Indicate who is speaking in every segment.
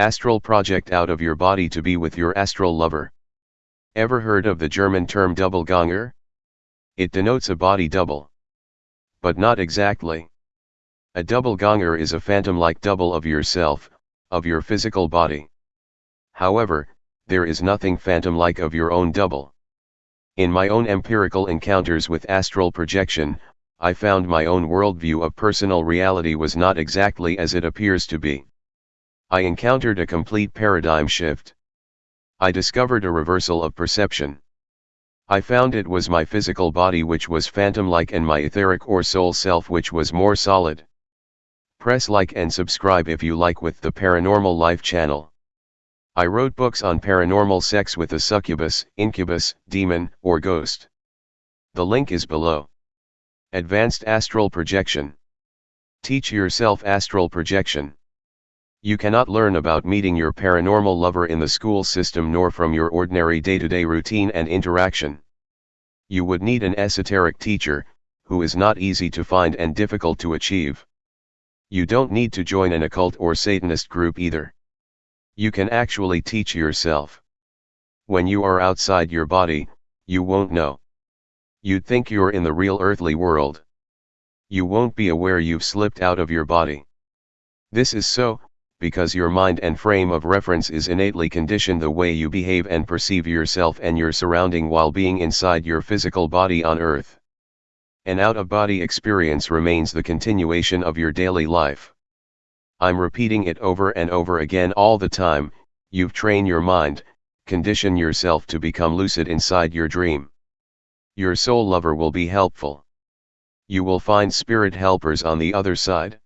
Speaker 1: Astral project out of your body to be with your astral lover. Ever heard of the German term Doppelganger? It denotes a body double. But not exactly. A Doppelganger is a phantom-like double of yourself, of your physical body. However, there is nothing phantom-like of your own double. In my own empirical encounters with astral projection, I found my own worldview of personal reality was not exactly as it appears to be. I encountered a complete paradigm shift. I discovered a reversal of perception. I found it was my physical body which was phantom-like and my etheric or soul self which was more solid. Press like and subscribe if you like with the Paranormal Life channel. I wrote books on paranormal sex with a succubus, incubus, demon, or ghost. The link is below. Advanced Astral Projection. Teach yourself astral projection. You cannot learn about meeting your paranormal lover in the school system nor from your ordinary day-to-day routine and interaction. You would need an esoteric teacher, who is not easy to find and difficult to achieve. You don't need to join an occult or Satanist group either. You can actually teach yourself. When you are outside your body, you won't know. You'd think you're in the real earthly world. You won't be aware you've slipped out of your body. This is so, because your mind and frame of reference is innately conditioned the way you behave and perceive yourself and your surrounding while being inside your physical body on earth. An out-of-body experience remains the continuation of your daily life. I'm repeating it over and over again all the time, you've trained your mind, condition yourself to become lucid inside your dream. Your soul lover will be helpful. You will find spirit helpers on the other side.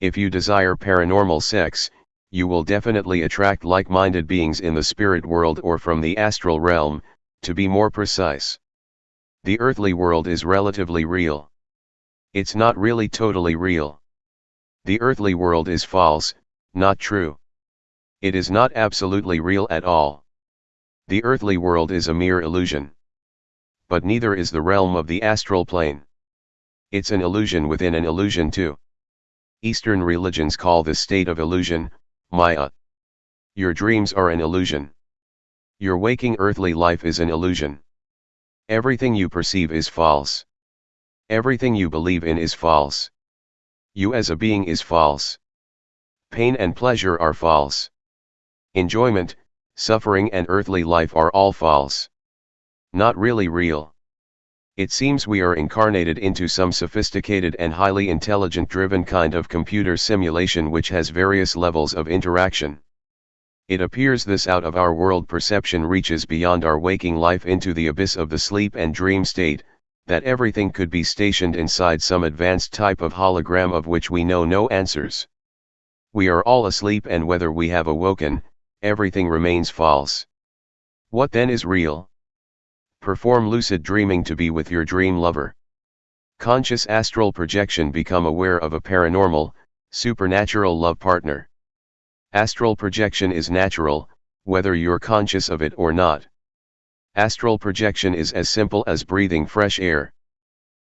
Speaker 1: If you desire paranormal sex, you will definitely attract like-minded beings in the spirit world or from the astral realm, to be more precise. The earthly world is relatively real. It's not really totally real. The earthly world is false, not true. It is not absolutely real at all. The earthly world is a mere illusion. But neither is the realm of the astral plane. It's an illusion within an illusion too. Eastern religions call this state of illusion, Maya. Your dreams are an illusion. Your waking earthly life is an illusion. Everything you perceive is false. Everything you believe in is false. You as a being is false. Pain and pleasure are false. Enjoyment, suffering and earthly life are all false. Not really real. It seems we are incarnated into some sophisticated and highly intelligent driven kind of computer simulation which has various levels of interaction. It appears this out of our world perception reaches beyond our waking life into the abyss of the sleep and dream state, that everything could be stationed inside some advanced type of hologram of which we know no answers. We are all asleep and whether we have awoken, everything remains false. What then is real? Perform lucid dreaming to be with your dream lover. Conscious astral projection become aware of a paranormal, supernatural love partner. Astral projection is natural, whether you're conscious of it or not. Astral projection is as simple as breathing fresh air.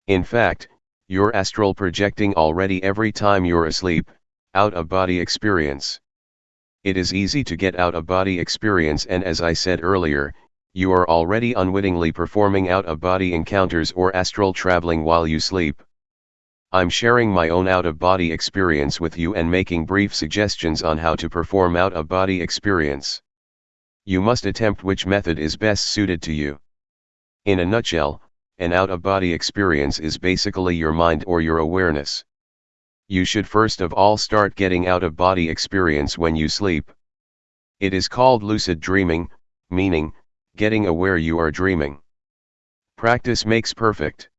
Speaker 1: In fact, you're astral projecting already every time you're asleep, out of body experience. It is easy to get out of body experience and as I said earlier, you are already unwittingly performing out-of-body encounters or astral traveling while you sleep. I'm sharing my own out-of-body experience with you and making brief suggestions on how to perform out-of-body experience. You must attempt which method is best suited to you. In a nutshell, an out-of-body experience is basically your mind or your awareness. You should first of all start getting out-of-body experience when you sleep. It is called lucid dreaming, meaning, getting aware you are dreaming. Practice makes perfect.